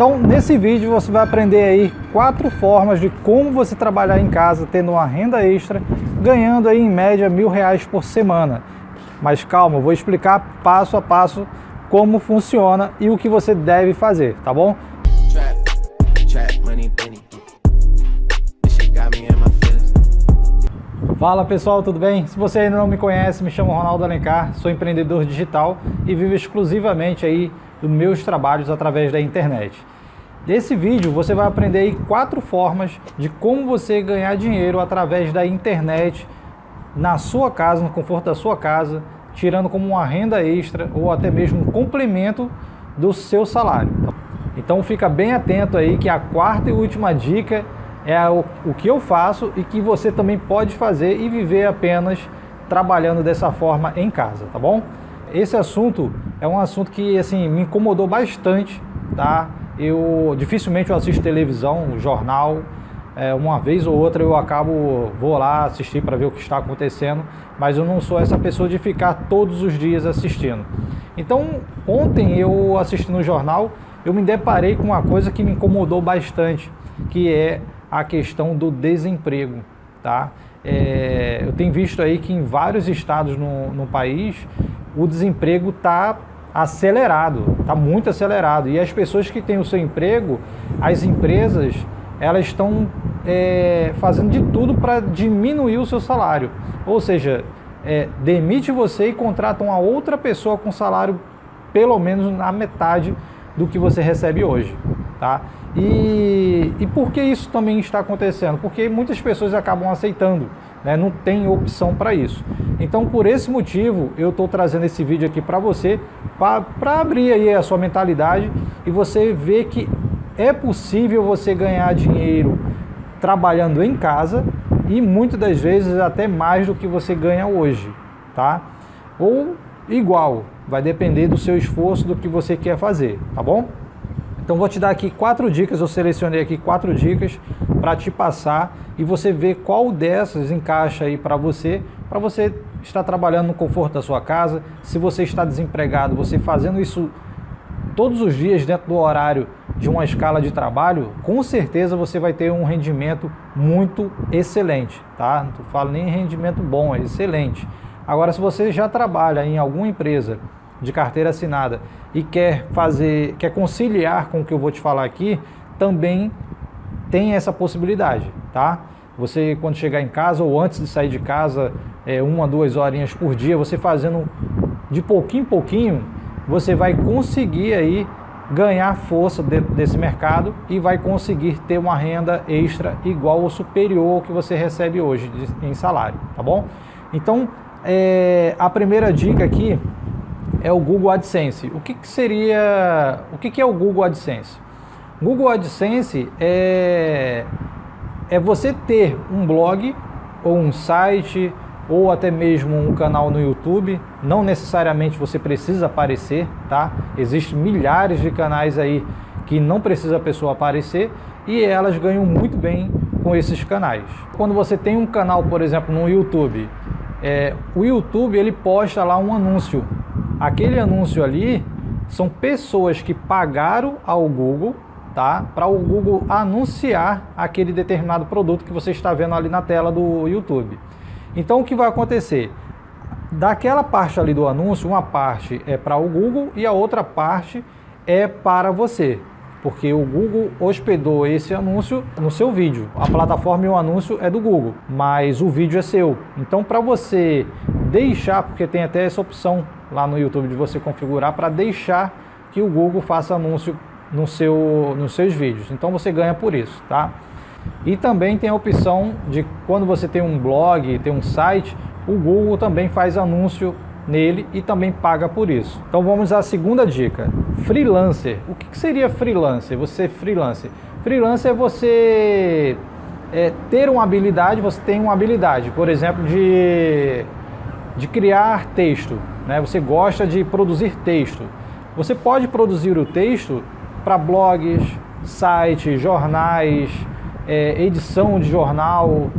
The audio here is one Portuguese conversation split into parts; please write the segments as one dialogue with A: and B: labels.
A: Então, nesse vídeo você vai aprender aí quatro formas de como você trabalhar em casa, tendo uma renda extra, ganhando aí em média mil reais por semana. Mas calma, eu vou explicar passo a passo como funciona e o que você deve fazer, tá bom? Fala pessoal, tudo bem? Se você ainda não me conhece, me chamo Ronaldo Alencar, sou empreendedor digital e vivo exclusivamente aí dos meus trabalhos através da internet. Nesse vídeo você vai aprender quatro formas de como você ganhar dinheiro através da internet na sua casa, no conforto da sua casa, tirando como uma renda extra ou até mesmo um complemento do seu salário. Então fica bem atento aí que a quarta e última dica é o, o que eu faço e que você também pode fazer e viver apenas trabalhando dessa forma em casa, tá bom? Esse assunto é um assunto que assim me incomodou bastante, tá? Eu dificilmente eu assisto televisão, jornal, é, uma vez ou outra eu acabo, vou lá assistir para ver o que está acontecendo, mas eu não sou essa pessoa de ficar todos os dias assistindo. Então, ontem eu assisti no jornal, eu me deparei com uma coisa que me incomodou bastante, que é a questão do desemprego, tá? É, eu tenho visto aí que em vários estados no, no país o desemprego está acelerado, está muito acelerado. E as pessoas que têm o seu emprego, as empresas, elas estão é, fazendo de tudo para diminuir o seu salário. Ou seja, é, demite você e contrata uma outra pessoa com salário pelo menos na metade do que você recebe hoje. Tá? E, e por que isso também está acontecendo? Porque muitas pessoas acabam aceitando, né? não tem opção para isso. Então, por esse motivo, eu estou trazendo esse vídeo aqui para você, para abrir aí a sua mentalidade e você ver que é possível você ganhar dinheiro trabalhando em casa e muitas das vezes até mais do que você ganha hoje, tá? Ou igual, vai depender do seu esforço, do que você quer fazer, tá bom? Então vou te dar aqui quatro dicas, eu selecionei aqui quatro dicas para te passar e você ver qual dessas encaixa aí para você, para você estar trabalhando no conforto da sua casa, se você está desempregado, você fazendo isso todos os dias dentro do horário de uma escala de trabalho, com certeza você vai ter um rendimento muito excelente, tá? Não falo nem rendimento bom, é excelente. Agora, se você já trabalha em alguma empresa de carteira assinada e quer fazer, quer conciliar com o que eu vou te falar aqui, também tem essa possibilidade, tá? Você quando chegar em casa ou antes de sair de casa, é, uma, duas horinhas por dia, você fazendo de pouquinho em pouquinho, você vai conseguir aí ganhar força dentro desse mercado e vai conseguir ter uma renda extra igual ou superior ao que você recebe hoje em salário, tá bom? Então, é, a primeira dica aqui é o Google AdSense. O que, que seria, o que, que é o Google AdSense? Google AdSense é, é você ter um blog ou um site ou até mesmo um canal no YouTube. Não necessariamente você precisa aparecer, tá? Existem milhares de canais aí que não precisa a pessoa aparecer e elas ganham muito bem com esses canais. Quando você tem um canal, por exemplo, no YouTube, é, o YouTube ele posta lá um anúncio Aquele anúncio ali são pessoas que pagaram ao Google tá? para o Google anunciar aquele determinado produto que você está vendo ali na tela do YouTube. Então o que vai acontecer? Daquela parte ali do anúncio, uma parte é para o Google e a outra parte é para você porque o Google hospedou esse anúncio no seu vídeo. A plataforma e o anúncio é do Google, mas o vídeo é seu. Então, para você deixar, porque tem até essa opção lá no YouTube de você configurar para deixar que o Google faça anúncio no seu, nos seus vídeos. Então você ganha por isso, tá? E também tem a opção de quando você tem um blog, tem um site, o Google também faz anúncio nele e também paga por isso. Então vamos à segunda dica. Freelancer. O que seria freelancer? Você freelancer. Freelancer é você é, ter uma habilidade, você tem uma habilidade, por exemplo, de, de criar texto. Né? Você gosta de produzir texto. Você pode produzir o texto para blogs, sites, jornais, é, edição de jornal.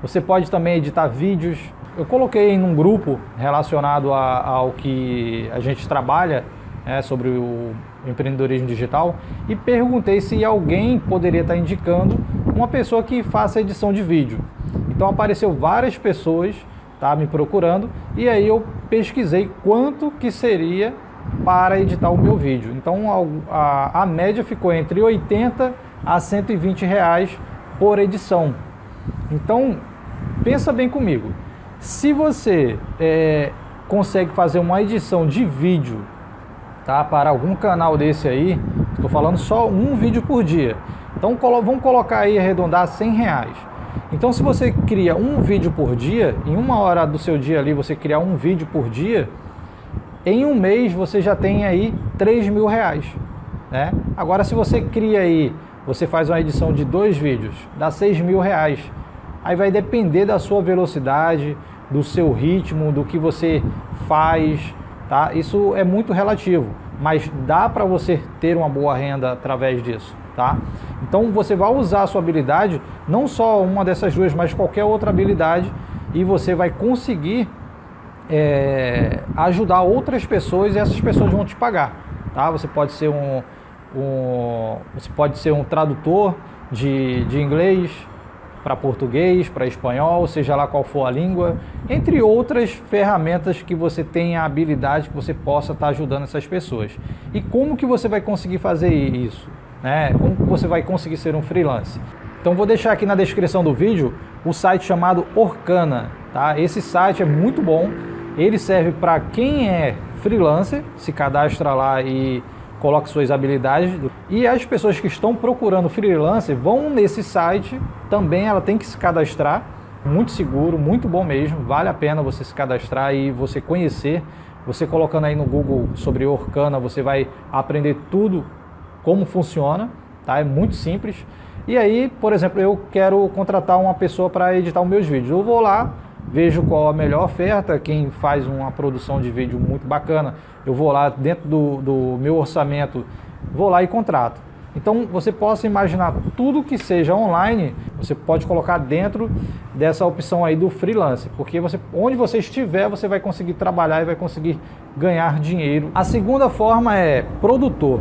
A: Você pode também editar vídeos. Eu coloquei em um grupo relacionado a, ao que a gente trabalha, né, sobre o empreendedorismo digital e perguntei se alguém poderia estar indicando uma pessoa que faça edição de vídeo. Então apareceu várias pessoas tá, me procurando e aí eu pesquisei quanto que seria para editar o meu vídeo. Então a, a, a média ficou entre 80 a 120 reais por edição. Então pensa bem comigo, se você é, consegue fazer uma edição de vídeo tá, para algum canal desse aí, estou falando só um vídeo por dia, então vamos colocar aí arredondar 100 reais. Então se você cria um vídeo por dia, em uma hora do seu dia ali você criar um vídeo por dia, em um mês você já tem aí 3 mil reais. Né? Agora se você cria aí, você faz uma edição de dois vídeos, dá 6 mil reais. Aí vai depender da sua velocidade, do seu ritmo, do que você faz, tá? Isso é muito relativo, mas dá para você ter uma boa renda através disso, tá? Então você vai usar a sua habilidade, não só uma dessas duas, mas qualquer outra habilidade e você vai conseguir é, ajudar outras pessoas e essas pessoas vão te pagar, tá? Você pode ser um, um você pode ser um tradutor de, de inglês, para português, para espanhol, seja lá qual for a língua, entre outras ferramentas que você tenha a habilidade que você possa estar tá ajudando essas pessoas. E como que você vai conseguir fazer isso? Né? Como você vai conseguir ser um freelance? Então vou deixar aqui na descrição do vídeo o site chamado Orkana. Tá? Esse site é muito bom, ele serve para quem é freelancer, se cadastra lá e coloque suas habilidades. E as pessoas que estão procurando freelancer vão nesse site, também ela tem que se cadastrar, muito seguro, muito bom mesmo, vale a pena você se cadastrar e você conhecer. Você colocando aí no Google sobre Orkana, você vai aprender tudo como funciona, tá? É muito simples. E aí, por exemplo, eu quero contratar uma pessoa para editar os meus vídeos. Eu vou lá, vejo qual a melhor oferta, quem faz uma produção de vídeo muito bacana, eu vou lá dentro do, do meu orçamento, vou lá e contrato. Então você possa imaginar tudo que seja online, você pode colocar dentro dessa opção aí do freelance, porque você, onde você estiver, você vai conseguir trabalhar e vai conseguir ganhar dinheiro. A segunda forma é produtor.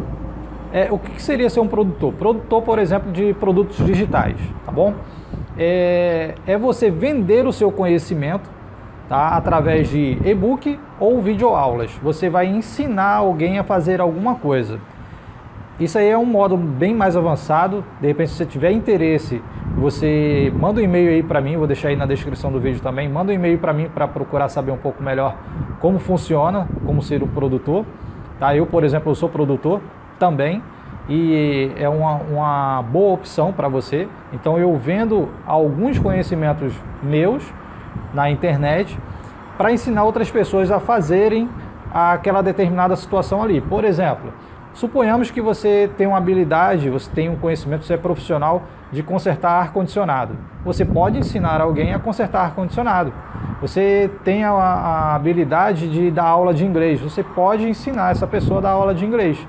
A: É, o que seria ser um produtor? Produtor, por exemplo, de produtos digitais, tá bom? É, é você vender o seu conhecimento tá? através de e-book ou videoaulas. Você vai ensinar alguém a fazer alguma coisa. Isso aí é um modo bem mais avançado. De repente, se você tiver interesse, você manda um e-mail aí para mim, vou deixar aí na descrição do vídeo também. Manda um e-mail para mim para procurar saber um pouco melhor como funciona, como ser um produtor. Tá? Eu, por exemplo, eu sou produtor também e é uma, uma boa opção para você. Então eu vendo alguns conhecimentos meus na internet para ensinar outras pessoas a fazerem aquela determinada situação ali. Por exemplo, suponhamos que você tem uma habilidade, você tem um conhecimento, você é profissional de consertar ar-condicionado. Você pode ensinar alguém a consertar ar-condicionado. Você tem a, a habilidade de dar aula de inglês, você pode ensinar essa pessoa a dar aula de inglês.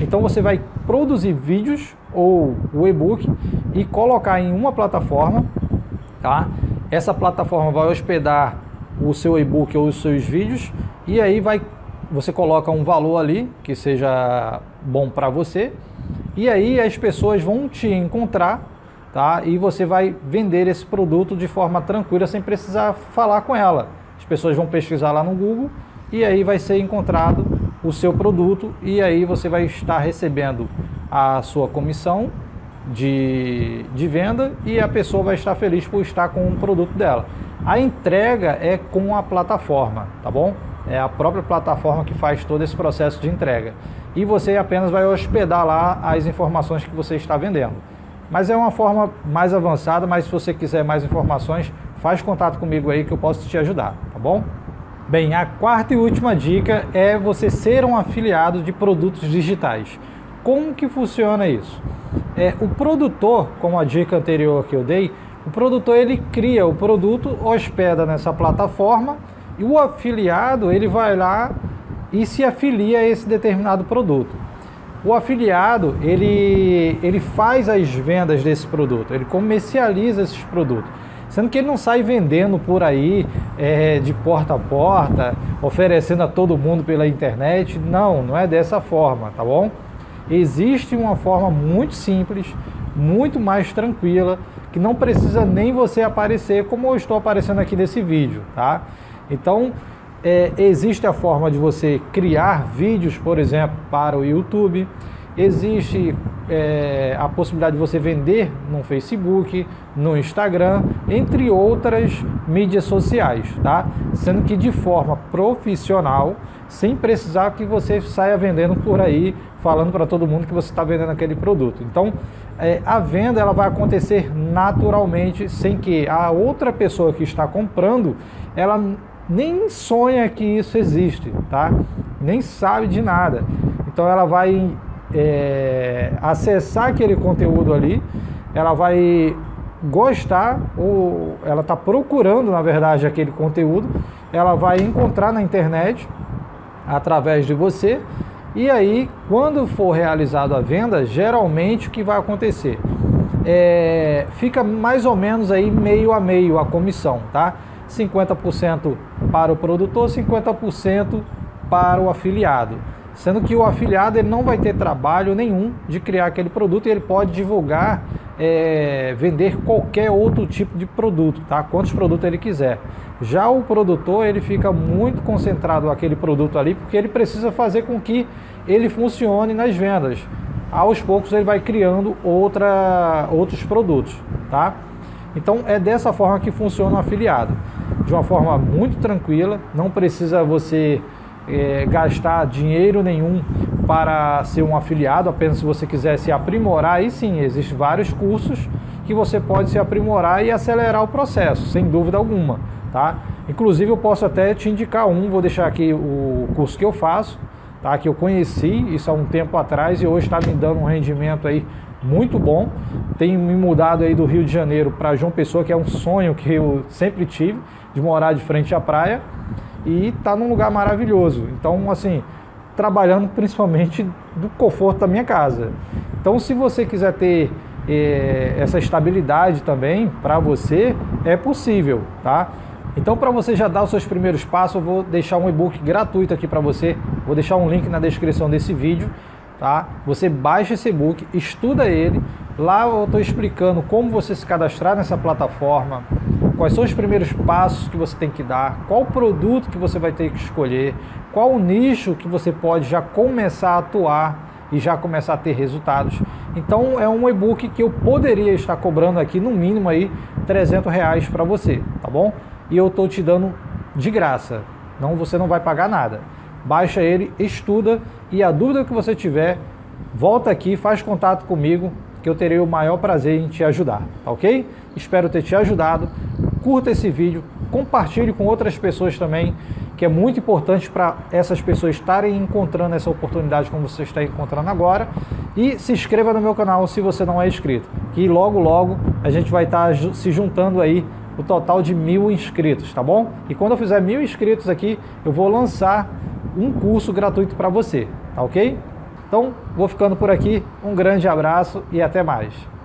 A: Então você vai produzir vídeos ou o e-book e colocar em uma plataforma, tá? Essa plataforma vai hospedar o seu e-book ou os seus vídeos e aí vai você coloca um valor ali que seja bom para você e aí as pessoas vão te encontrar tá? E você vai vender esse produto de forma tranquila sem precisar falar com ela. As pessoas vão pesquisar lá no Google e aí vai ser encontrado o seu produto e aí você vai estar recebendo a sua comissão de, de venda e a pessoa vai estar feliz por estar com o produto dela. A entrega é com a plataforma, tá bom? É a própria plataforma que faz todo esse processo de entrega. E você apenas vai hospedar lá as informações que você está vendendo. Mas é uma forma mais avançada, mas se você quiser mais informações, faz contato comigo aí que eu posso te ajudar, tá bom? Bem, a quarta e última dica é você ser um afiliado de produtos digitais. Como que funciona isso? É, o produtor, como a dica anterior que eu dei, o produtor ele cria o produto, hospeda nessa plataforma e o afiliado ele vai lá e se afilia a esse determinado produto. O afiliado ele, ele faz as vendas desse produto, ele comercializa esses produtos. Sendo que ele não sai vendendo por aí é, de porta a porta, oferecendo a todo mundo pela internet. Não, não é dessa forma, tá bom? Existe uma forma muito simples, muito mais tranquila, que não precisa nem você aparecer como eu estou aparecendo aqui nesse vídeo, tá? Então, é, existe a forma de você criar vídeos, por exemplo, para o YouTube, existe é, a possibilidade de você vender no Facebook, no Instagram, entre outras mídias sociais, tá? Sendo que de forma profissional, sem precisar que você saia vendendo por aí, falando para todo mundo que você está vendendo aquele produto. Então, é, a venda ela vai acontecer naturalmente, sem que a outra pessoa que está comprando, ela nem sonha que isso existe, tá? Nem sabe de nada. Então ela vai é, acessar aquele conteúdo ali, ela vai gostar ou ela está procurando, na verdade, aquele conteúdo, ela vai encontrar na internet através de você e aí, quando for realizada a venda, geralmente o que vai acontecer? É, fica mais ou menos aí meio a meio a comissão, tá? 50% para o produtor, 50% para o afiliado. Sendo que o afiliado ele não vai ter trabalho nenhum de criar aquele produto e ele pode divulgar, é, vender qualquer outro tipo de produto, tá? quantos produtos ele quiser. Já o produtor ele fica muito concentrado naquele produto ali porque ele precisa fazer com que ele funcione nas vendas. Aos poucos ele vai criando outra, outros produtos. Tá? Então é dessa forma que funciona o afiliado. De uma forma muito tranquila, não precisa você é, gastar dinheiro nenhum para ser um afiliado, apenas se você quiser se aprimorar, aí sim, existem vários cursos que você pode se aprimorar e acelerar o processo, sem dúvida alguma, tá? Inclusive eu posso até te indicar um, vou deixar aqui o curso que eu faço, tá? Que eu conheci isso há um tempo atrás e hoje está me dando um rendimento aí muito bom. Tenho me mudado aí do Rio de Janeiro para João Pessoa, que é um sonho que eu sempre tive, de morar de frente à praia e está num lugar maravilhoso. Então, assim, trabalhando principalmente do conforto da minha casa. Então, se você quiser ter eh, essa estabilidade também para você, é possível, tá? Então, para você já dar os seus primeiros passos, eu vou deixar um e-book gratuito aqui para você. Vou deixar um link na descrição desse vídeo, tá? Você baixa esse e-book, estuda ele. Lá eu estou explicando como você se cadastrar nessa plataforma, quais são os primeiros passos que você tem que dar, qual produto que você vai ter que escolher, qual o nicho que você pode já começar a atuar e já começar a ter resultados. Então é um e-book que eu poderia estar cobrando aqui no mínimo aí 300 reais para você, tá bom? E eu estou te dando de graça, não você não vai pagar nada. Baixa ele, estuda e a dúvida que você tiver, volta aqui, faz contato comigo que eu terei o maior prazer em te ajudar, tá ok? Espero ter te ajudado curta esse vídeo, compartilhe com outras pessoas também, que é muito importante para essas pessoas estarem encontrando essa oportunidade como você está encontrando agora. E se inscreva no meu canal se você não é inscrito, que logo logo a gente vai estar se juntando aí o total de mil inscritos, tá bom? E quando eu fizer mil inscritos aqui, eu vou lançar um curso gratuito para você, tá ok? Então, vou ficando por aqui, um grande abraço e até mais.